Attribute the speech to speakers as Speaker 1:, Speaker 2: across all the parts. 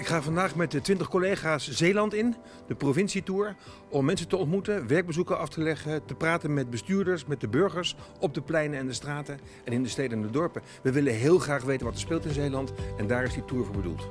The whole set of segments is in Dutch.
Speaker 1: Ik ga vandaag met de 20 collega's Zeeland in, de provincietour, om mensen te ontmoeten, werkbezoeken af te leggen, te praten met bestuurders, met de burgers op de pleinen en de straten en in de steden en de dorpen. We willen heel graag weten wat er speelt in Zeeland en daar is die tour voor bedoeld.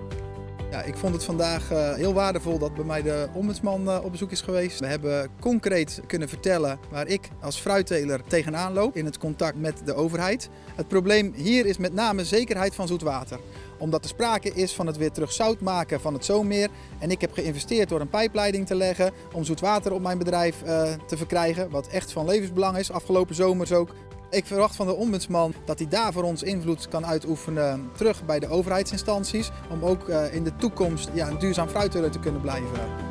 Speaker 2: Ja, ik vond het vandaag uh, heel waardevol dat bij mij de ombudsman uh, op bezoek is geweest. We hebben concreet kunnen vertellen waar ik als fruitteler tegenaan loop in het contact met de overheid. Het probleem hier is met name zekerheid van zoetwater. Omdat er sprake is van het weer terug zout maken van het Zoommeer. En ik heb geïnvesteerd door een pijpleiding te leggen om zoetwater op mijn bedrijf uh, te verkrijgen. Wat echt van levensbelang is. Afgelopen zomers ook ik verwacht van de ombudsman dat hij daar voor ons invloed kan uitoefenen terug bij de overheidsinstanties. Om ook in de toekomst ja, een duurzaam fruitteler te kunnen blijven.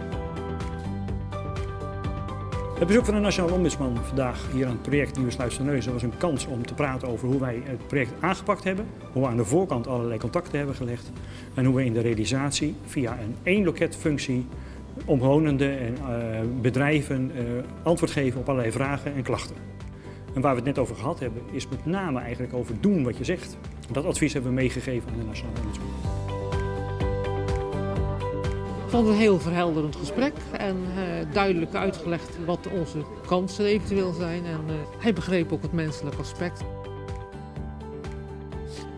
Speaker 3: Het bezoek van de Nationale Ombudsman vandaag hier aan het project Nieuwe Sluis was een kans om te praten over hoe wij het project aangepakt hebben. Hoe we aan de voorkant allerlei contacten hebben gelegd. En hoe we in de realisatie via een één loketfunctie omwonenden en uh, bedrijven uh, antwoord geven op allerlei vragen en klachten. En waar we het net over gehad hebben, is met name eigenlijk over doen wat je zegt. Dat advies hebben we meegegeven aan de Nationale Ombudsman.
Speaker 4: Ik vond een heel verhelderend gesprek en uh, duidelijk uitgelegd wat onze kansen eventueel zijn. En uh, hij begreep ook het menselijke aspect.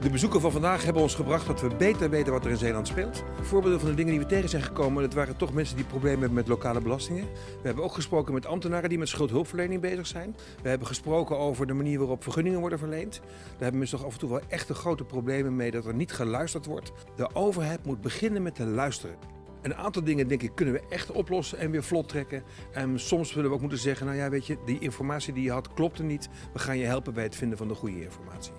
Speaker 1: De bezoeken van vandaag hebben ons gebracht dat we beter weten wat er in Zeeland speelt. Voorbeelden van de dingen die we tegen zijn gekomen, dat waren toch mensen die problemen hebben met lokale belastingen. We hebben ook gesproken met ambtenaren die met schuldhulpverlening bezig zijn. We hebben gesproken over de manier waarop vergunningen worden verleend. Daar hebben mensen toch af en toe wel echte grote problemen mee dat er niet geluisterd wordt. De overheid moet beginnen met te luisteren. Een aantal dingen denk ik kunnen we echt oplossen en weer vlot trekken. En soms zullen we ook moeten zeggen, nou ja weet je, die informatie die je had klopte niet. We gaan je helpen bij het vinden van de goede informatie.